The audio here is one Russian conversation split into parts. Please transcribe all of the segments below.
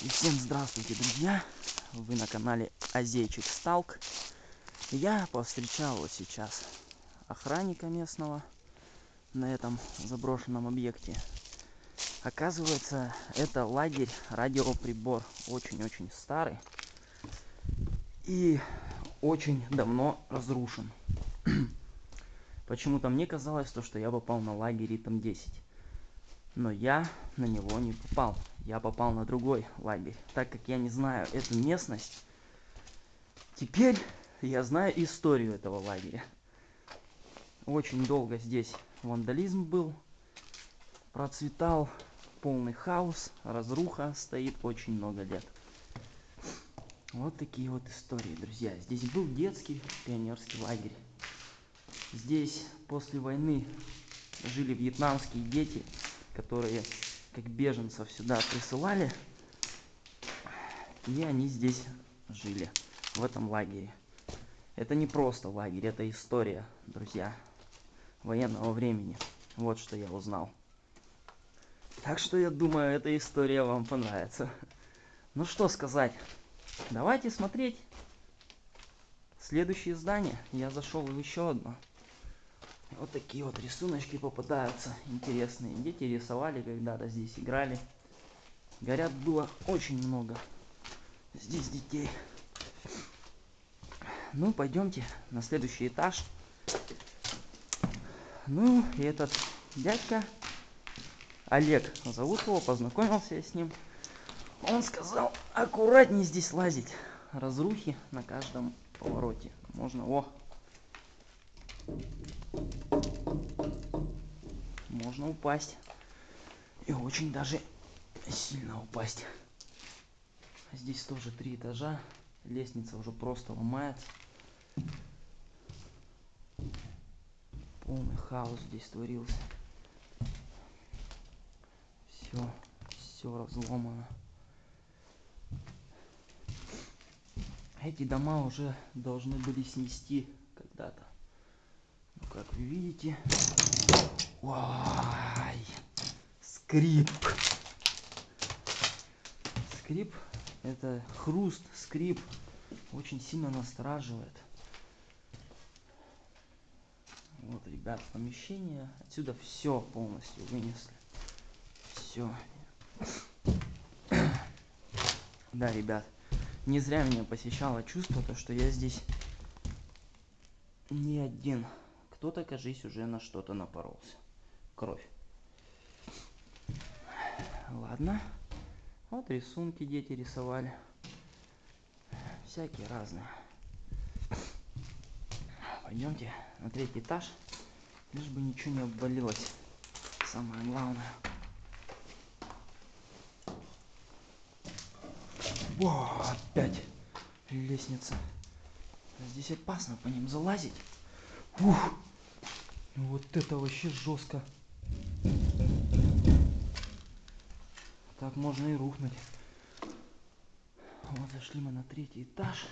И всем здравствуйте, друзья! Вы на канале Азейчик Сталк. Я повстречал вот сейчас охранника местного на этом заброшенном объекте. Оказывается, это лагерь радиоприбор. Очень-очень старый. И очень давно разрушен. Почему-то мне казалось, то, что я попал на лагерь Ритм 10. Но я на него не попал. Я попал на другой лагерь. Так как я не знаю эту местность, теперь я знаю историю этого лагеря. Очень долго здесь вандализм был, процветал полный хаос, разруха стоит очень много лет. Вот такие вот истории, друзья. Здесь был детский пионерский лагерь. Здесь после войны жили вьетнамские дети, которые как беженцев сюда присылали. И они здесь жили, в этом лагере. Это не просто лагерь, это история, друзья, военного времени. Вот что я узнал. Так что я думаю, эта история вам понравится. Ну что сказать, давайте смотреть следующее здание. Я зашел в еще одно. Вот такие вот рисуночки попадаются интересные. Дети рисовали когда-то здесь, играли. Горят было очень много здесь детей. Ну, пойдемте на следующий этаж. Ну, и этот дядька, Олег зовут его, познакомился я с ним. Он сказал, аккуратнее здесь лазить. Разрухи на каждом повороте. Можно, о, можно упасть. И очень даже сильно упасть. Здесь тоже три этажа. Лестница уже просто ломается. Полный хаос здесь творился. Все, все разломано. Эти дома уже должны были снести когда-то. Как вы видите, Ой, скрип. Скрип это хруст, скрип очень сильно настораживает. Вот, ребят, помещение. Отсюда все полностью вынесли. Все. Да, ребят, не зря меня посещало чувство, то, что я здесь не один. Кто-то, кажись, уже на что-то напоролся кровь. Ладно. Вот рисунки дети рисовали. Всякие разные. Пойдемте на третий этаж. Лишь бы ничего не обвалилось. Самое главное. Во, опять лестница. Здесь опасно по ним залазить. Ух, вот это вообще жестко. Так можно и рухнуть. Вот зашли мы на третий этаж.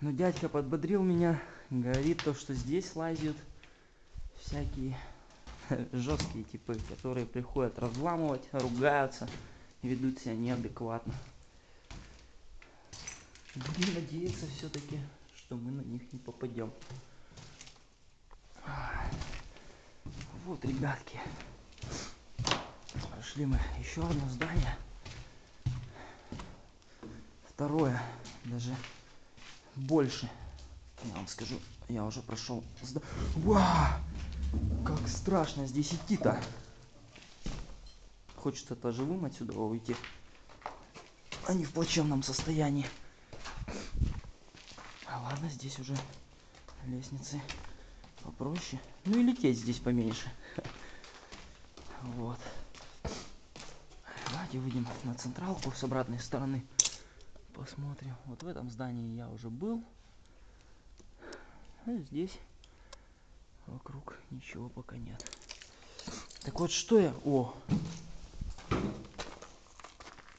Но дядька подбодрил меня, говорит то, что здесь лазят всякие жесткие типы, которые приходят разламывать, ругаются ведут себя неадекватно. Будем надеяться все-таки, что мы на них не попадем. Вот, ребятки. Прошли мы еще одно здание. Второе, даже больше. Я вам скажу, я уже прошел. Вау! Как страшно здесь идти-то. Хочется-то живым отсюда уйти. А не в плачевном состоянии. Ладно, здесь уже лестницы попроще. Ну и лететь здесь поменьше. Вот. Давайте выйдем на централку с обратной стороны. Посмотрим. Вот в этом здании я уже был. А здесь вокруг ничего пока нет. Так вот, что я... О!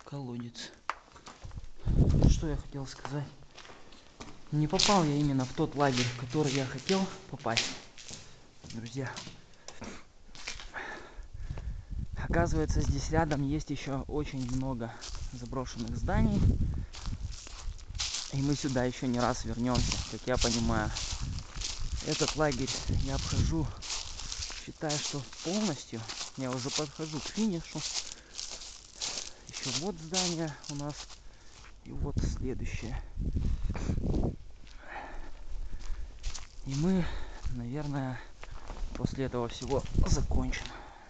Колодец. Что я хотел сказать? Не попал я именно в тот лагерь, в который я хотел попасть. Друзья. Оказывается, здесь рядом есть еще очень много заброшенных зданий. И мы сюда еще не раз вернемся, как я понимаю. Этот лагерь я обхожу, считаю, что полностью. Я уже подхожу к финишу. Еще вот здание у нас. И вот следующее. И мы, наверное, после этого всего закончим.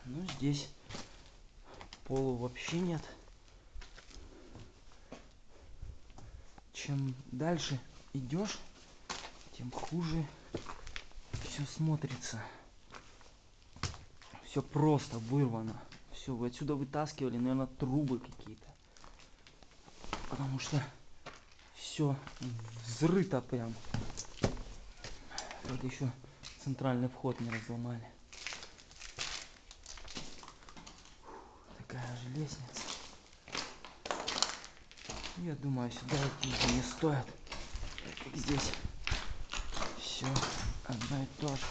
Ну, здесь полу вообще нет. Чем дальше идешь, тем хуже все смотрится. Все просто вырвано. Все, вы отсюда вытаскивали, наверное, трубы какие-то. Потому что все взрыто прям. Вот еще центральный вход не разломали. Такая же лестница. Я думаю, сюда идти не стоит. Как здесь все одно и то же.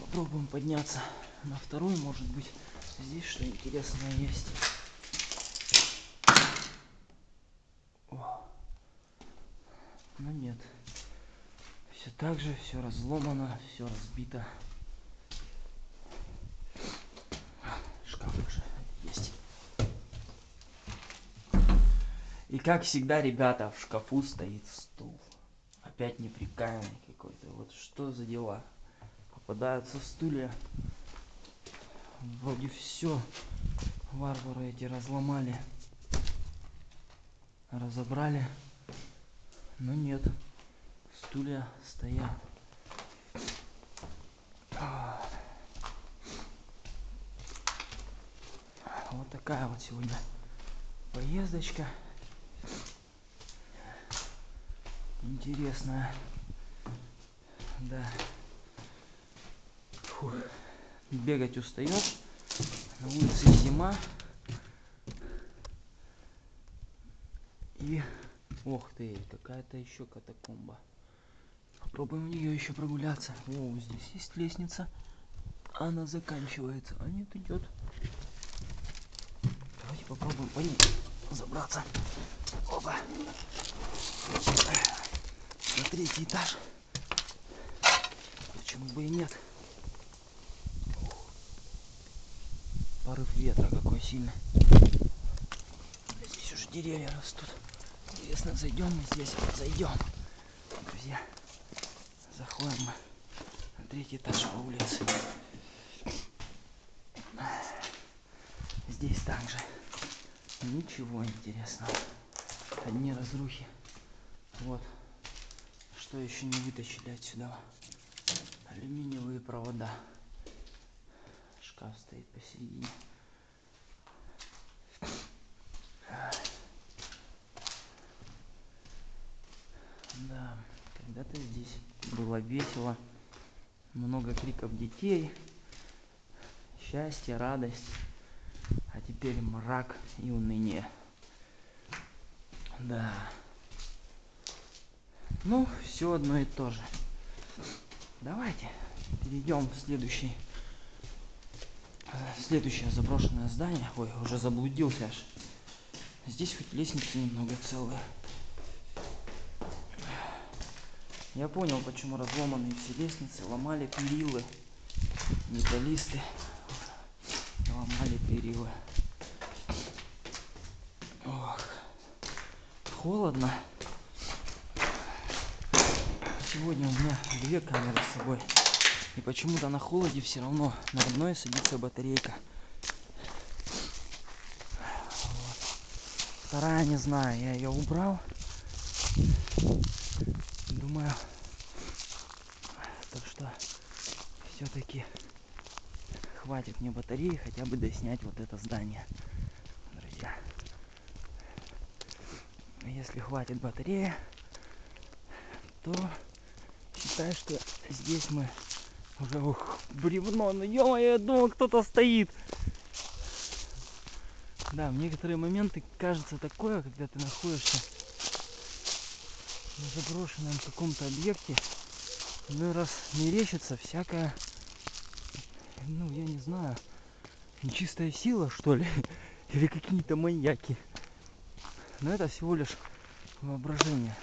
Попробуем подняться на второй, может быть, здесь что интересное есть. Но нет. Все так же, все разломано, все разбито. Шкаф уже есть. И как всегда, ребята, в шкафу стоит стул. Опять неприкаянный какой-то. Вот что за дела? Попадаются стулья. Вроде все варвары эти разломали. Разобрали. Но нет стулья стоят. Вот такая вот сегодня поездочка. Интересная. Да. Фух. Бегать устаешь. На улице зима. И... Ох ты, какая-то еще катакомба. Попробуем в нее еще прогуляться. О, здесь есть лестница. Она заканчивается. А нет, идет. Давайте попробуем по ней забраться. Опа. На третий этаж. Почему бы и нет? Порыв ветра какой сильный. Здесь уже деревья растут. Интересно, зайдем мы здесь? Зайдем. Друзья заходим мы на третий этаж по улице. Здесь также ничего интересного. Одни разрухи. Вот. Что еще не вытащили отсюда? Алюминиевые провода. Шкаф стоит посередине. Да, когда-то здесь было весело, много криков детей, счастье, радость, а теперь мрак и уныние. Да. Ну, все одно и то же. Давайте перейдем в следующий э, следующее заброшенное здание. Ой, уже заблудился аж. Здесь хоть лестницы немного целые. Я понял, почему разломанные все лестницы, ломали перилы, металлисты, ломали перилы. Ох, холодно. Сегодня у меня две камеры с собой. И почему-то на холоде все равно на одной садится батарейка. Вот. Вторая не знаю, я ее убрал думаю, так что все-таки хватит мне батареи хотя бы доснять вот это здание, друзья. Если хватит батареи, то считай, что здесь мы уже ух, бревно, ну ё я думал, кто-то стоит. Да, в некоторые моменты кажется такое, когда ты находишься на заброшенном каком-то объекте ну раз мерещится всякое ну я не знаю нечистая сила, что ли? Или какие-то маньяки. Но это всего лишь воображение.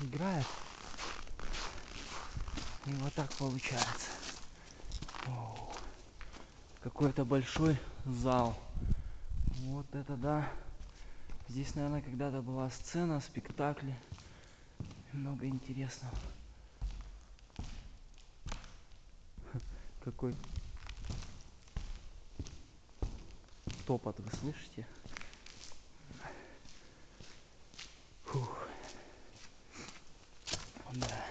Играет. И вот так получается. Какой-то большой зал. Вот это да. Здесь, наверное, когда-то была сцена, спектакли. Много интересного. Какой топот, вы слышите? Фух. Да.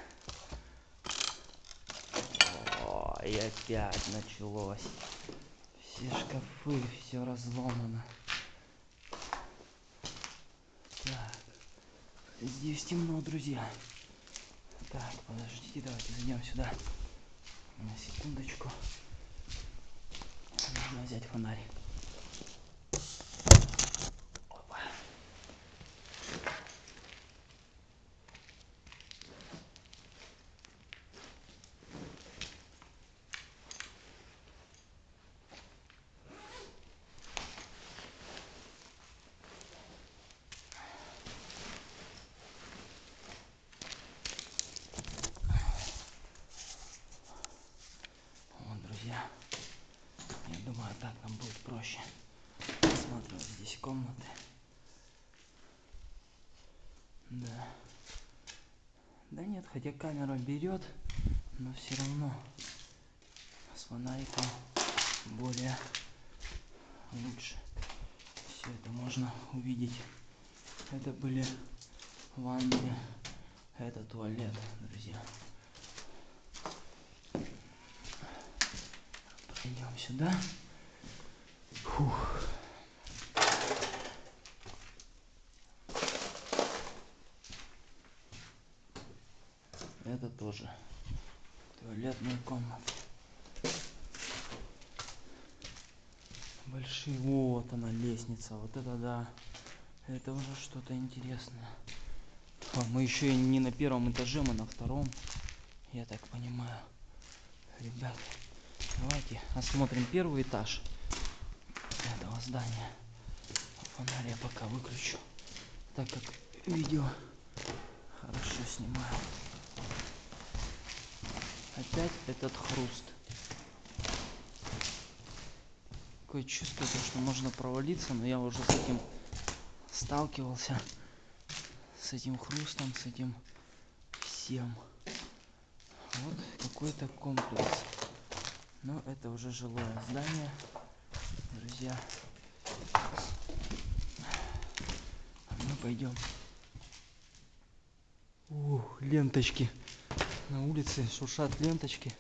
О, и опять началось. Все шкафы, все разломано. Здесь темно, друзья. Так, подождите, давайте зайдем сюда. На секундочку. Нужно взять фонарь. Опа. Вот, друзья. Я думаю, так нам проще. Осматривать здесь комнаты. Да. Да нет, хотя камера берет, но все равно с фонариком более лучше. Все это можно увидеть. Это были ванны, это туалет, друзья. Идем сюда. Фух. Это тоже туалетная комната. Большие. Вот она лестница. Вот это да. Это уже что-то интересное. А, мы еще и не на первом этаже, мы на втором. Я так понимаю. Ребят, давайте осмотрим первый этаж здания. Фонарь я пока выключу, так как видео хорошо снимаю. Опять этот хруст. Такое чувство, то, что можно провалиться, но я уже с этим сталкивался. С этим хрустом, с этим всем. Вот какой-то комплекс. Но это уже жилое здание. Друзья. А мы пойдем. Ух, ленточки. На улице шуршат ленточки.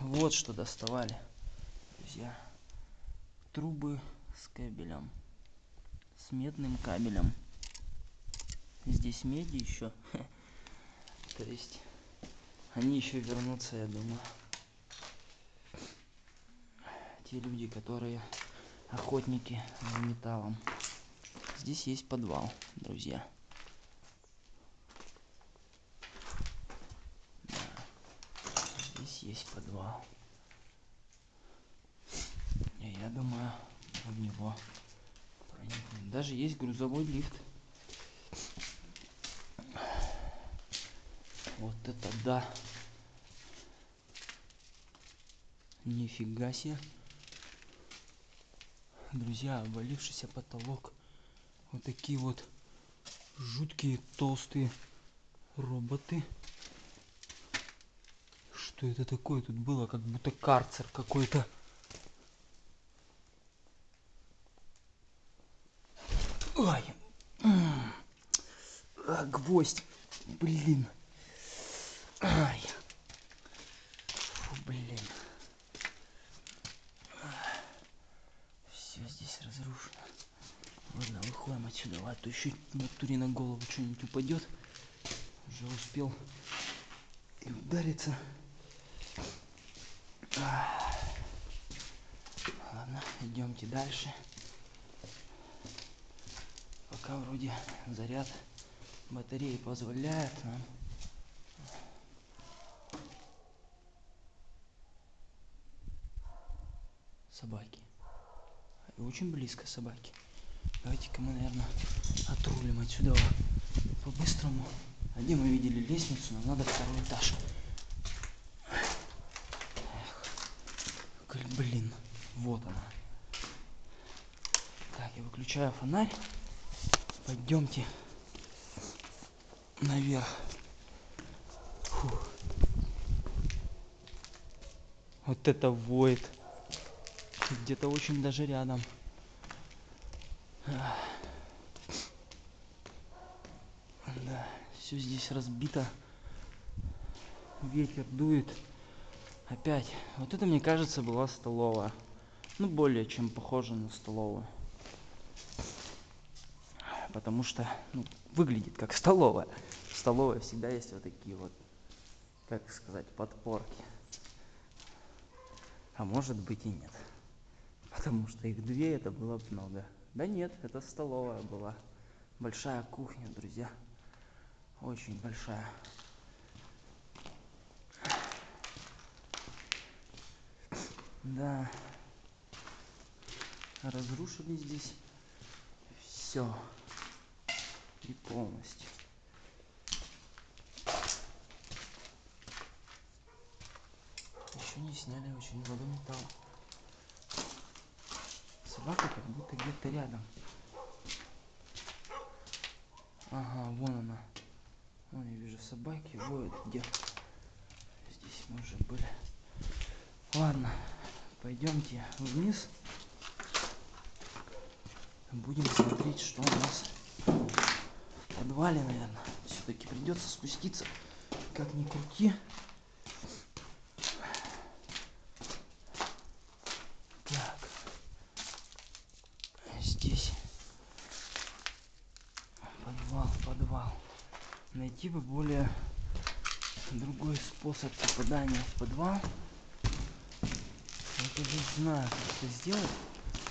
Вот что доставали. Друзья. Трубы с кабелем. С медным кабелем. Здесь меди еще. То есть они еще вернутся, я думаю. Те люди, которые охотники за металлом. Здесь есть подвал, друзья. Да. Здесь есть подвал. И я думаю, в него проникнем. Даже есть грузовой лифт. Вот это да. Нифига себе. Друзья, обвалившийся потолок. Вот такие вот жуткие толстые роботы. Что это такое тут было? Как будто карцер какой-то. Ой. М. А, гвоздь. Блин. Ай. Фу, блин. Все здесь разрушено. Ладно, выходим отсюда. А то еще в натуре на голову что-нибудь упадет. Уже успел и удариться. Ладно, идемте дальше. Пока вроде заряд батареи позволяет нам собаки. Очень близко собаки. Давайте-ка мы, наверное, отрулим отсюда по-быстрому. А где мы видели лестницу? Нам надо второй этаж. Эх, блин, вот она. Так, я выключаю фонарь. Пойдемте наверх. Фух. Вот это воет. Где-то очень даже рядом. Да, все здесь разбито. Ветер дует. Опять. Вот это, мне кажется, была столовая. Ну, более чем похоже на столовую. Потому что ну, выглядит как столовая. В столовой всегда есть вот такие вот, как сказать, подпорки а может быть и нет потому что их две это было бы много да нет это столовая была. Большая кухня друзья. Очень большая. Да. Разрушили здесь все и полностью. Еще не сняли очень много металла. Собака как будто где-то рядом. Ага, вон она. Вон я вижу собаки воют где. Здесь мы уже были. Ладно, пойдемте вниз. Будем смотреть, что у нас в подвале, наверное. Все-таки придется спуститься. Как ни крути. Бы более другой способ попадания в подвал. Я не знаю, как это сделать.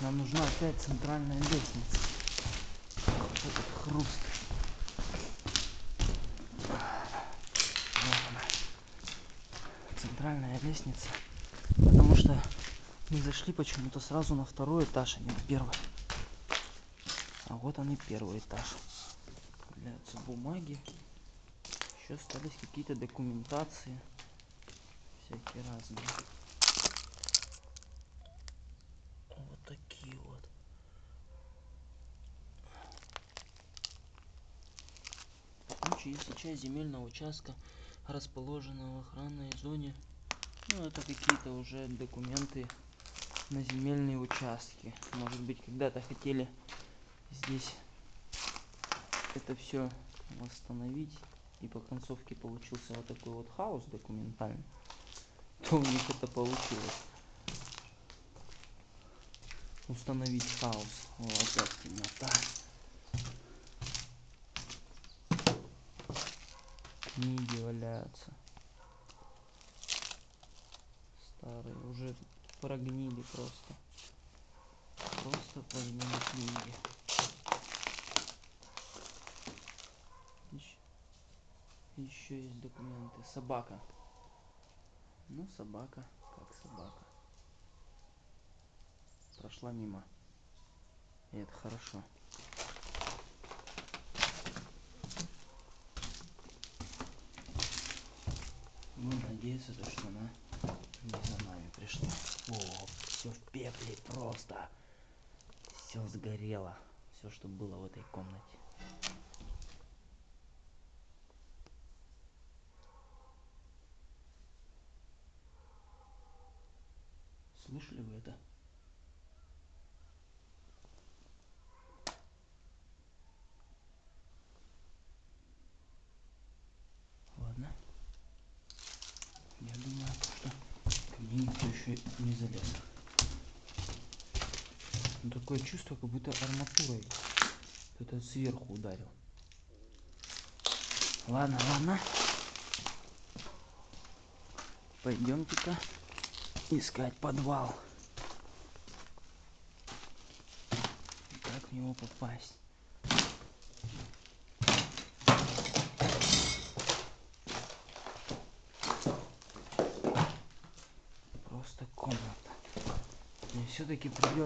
Нам нужна опять центральная лестница. Вот этот хруст. Вот она. Центральная лестница. Потому что мы зашли почему-то сразу на второй этаж, а не на первый. А вот он и первый этаж. Являются бумаги еще остались какие-то документации всякие разные. Вот такие вот. В случае если часть земельного участка расположена в охранной зоне ну это какие-то уже документы на земельные участки. Может быть когда-то хотели здесь это все восстановить и по концовке получился вот такой вот хаос документальный, то у них это получилось. Установить хаос. Вот опять темнота. Книги валяются. Старые, уже прогнили просто. Просто прогнили книги. Еще есть документы. Собака. Ну собака как собака. Прошла мимо. И это хорошо. Будем надеяться то что она не за нами пришла. О все в пепле просто. Все сгорело. Все что было в этой комнате Слышали вы это? Ладно. Я думаю, что ко еще не залез. Но такое чувство, как будто арматурой кто-то сверху ударил. Ладно, ладно. Пойдемте-ка искать подвал. Как в него попасть? Просто комната. Здесь все-таки придется